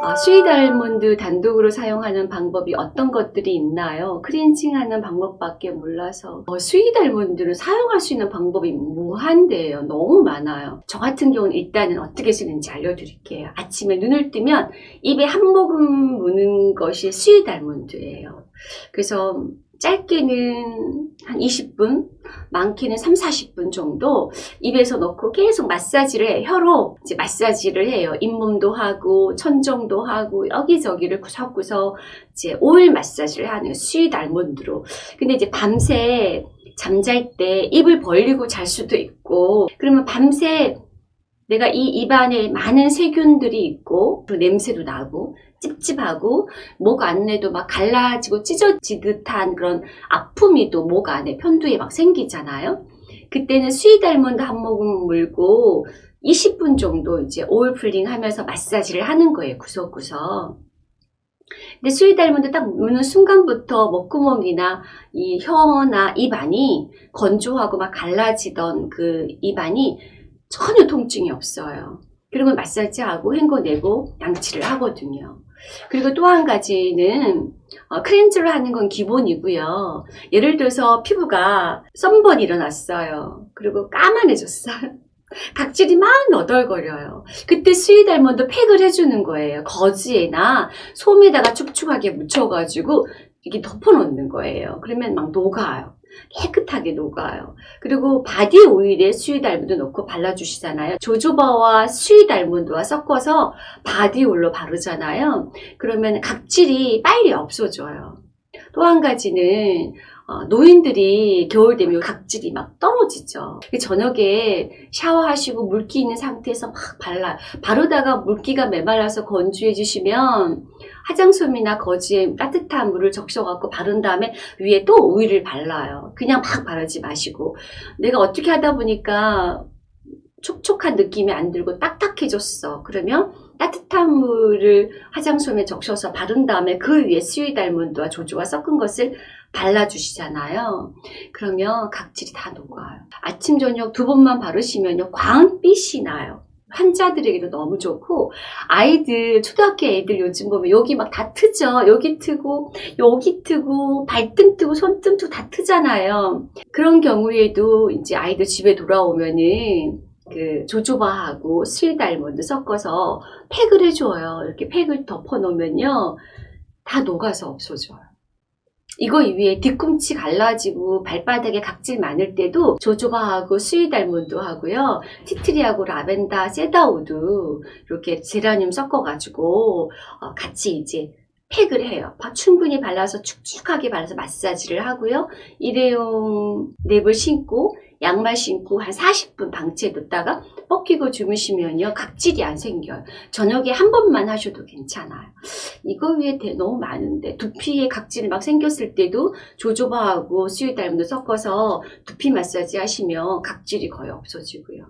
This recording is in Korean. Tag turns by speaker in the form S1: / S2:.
S1: 아, sweet almond 단독으로 사용하는 방법이 어떤 것들이 있나요? 클렌징하는 방법밖에 몰라서 어, sweet almond를 사용할 수 있는 방법이 무한대예요. 너무 많아요. 저 같은 경우는 일단은 어떻게 쓰는지 알려드릴게요. 아침에 눈을 뜨면 입에 한 모금 무는 것이 sweet almond예요. 그래서 짧게는 한 20분, 많게는 3, 40분 정도 입에서 넣고 계속 마사지를 해 혀로 이제 마사지를 해요. 잇몸도 하고 천정도 하고 여기저기를 구석구석 이제 오일 마사지를 하는 sweet almond로. 근데 이제 밤새 잠잘 때 입을 벌리고 잘 수도 있고 그러면 밤새 내가 이 입안에 많은 세균들이 있고 그 냄새도 나고 찝찝하고 목 안에도 막 갈라지고 찢어지듯한 그런 아픔이 또 목 안에 편도에 막 생기잖아요. 그때는 sweet almond 한 모금 물고 20분 정도 이제 oil pulling 하면서 마사지를 하는 거예요. 구석구석. 근데 sweet almond 딱 무는 순간부터 목구멍이나 이 혀나 입안이 건조하고 막 갈라지던 그 입안이 전혀 통증이 없어요. 그리고 마사지하고 헹궈내고 양치를 하거든요. 그리고 또 한 가지는 어, cleanse를 하는 건 기본이고요. 예를 들어서 피부가 sunburn이 일어났어요. 그리고 까만해졌어요. 각질이 막 너덜거려요. 그때 sweet almond 팩을 해주는 거예요. 거즈에나 솜에다가 축축하게 묻혀가지고 이렇게 덮어놓는 거예요. 그러면 막 녹아요. 깨끗하게 녹아요. 그리고 바디 오일에 sweet almond 넣고 발라주시잖아요. jojoba와 sweet almond와 섞어서 바디 오일로 바르잖아요. 그러면 각질이 빨리 없어져요. 또 한 가지는 어, 노인들이 겨울 되면 각질이 막 떨어지죠. 저녁에 샤워하시고 물기 있는 상태에서 막 발라 바르다가 물기가 메말라서 건조해 주시면 화장솜이나 거즈에 따뜻한 물을 적셔갖고 바른 다음에 위에 또 오일을 발라요. 그냥 막 바르지 마시고 내가 어떻게 하다 보니까 촉촉한 느낌이 안 들고 딱딱해졌어. 그러면 따뜻한 물을 화장솜에 적셔서 바른 다음에 그 위에 sweet almond와 jojoba와 섞은 것을 발라주시잖아요. 그러면 각질이 다 녹아요. 아침 저녁 두 번만 바르시면요. 광빛이 나요. 환자들에게도 너무 좋고 아이들 초등학교 애들 요즘 보면 여기 막 다 트죠 여기 트고 여기 트고 발등 트고 손등 트고 다 트잖아요 그런 경우에도 이제 아이들 집에 돌아오면은 그 jojoba하고 sweet almond 섞어서 팩을 해줘요 이렇게 팩을 덮어 놓으면요 다 녹아서 없어져요 이거 위에 뒤꿈치 갈라지고 발바닥에 각질 많을 때도 jojoba하고 sweet almond 하고요. tea tree하고 라벤더, cedarwood 이렇게 제라늄 섞어가지고 어, 같이 이제 팩을 해요. 충분히 발라서 축축하게 발라서 마사지를 하고요. 일회용 랩을 신고 양말 신고 한 40분 방치해 뒀다가 뻗기고 주무시면요. 각질이 안 생겨요. 저녁에 한 번만 하셔도 괜찮아요. 이거 위에 너무 많은데 두피에 각질이 막 생겼을 때도 조조바하고 수유달문도 섞어서 두피 마사지 하시면 각질이 거의 없어지고요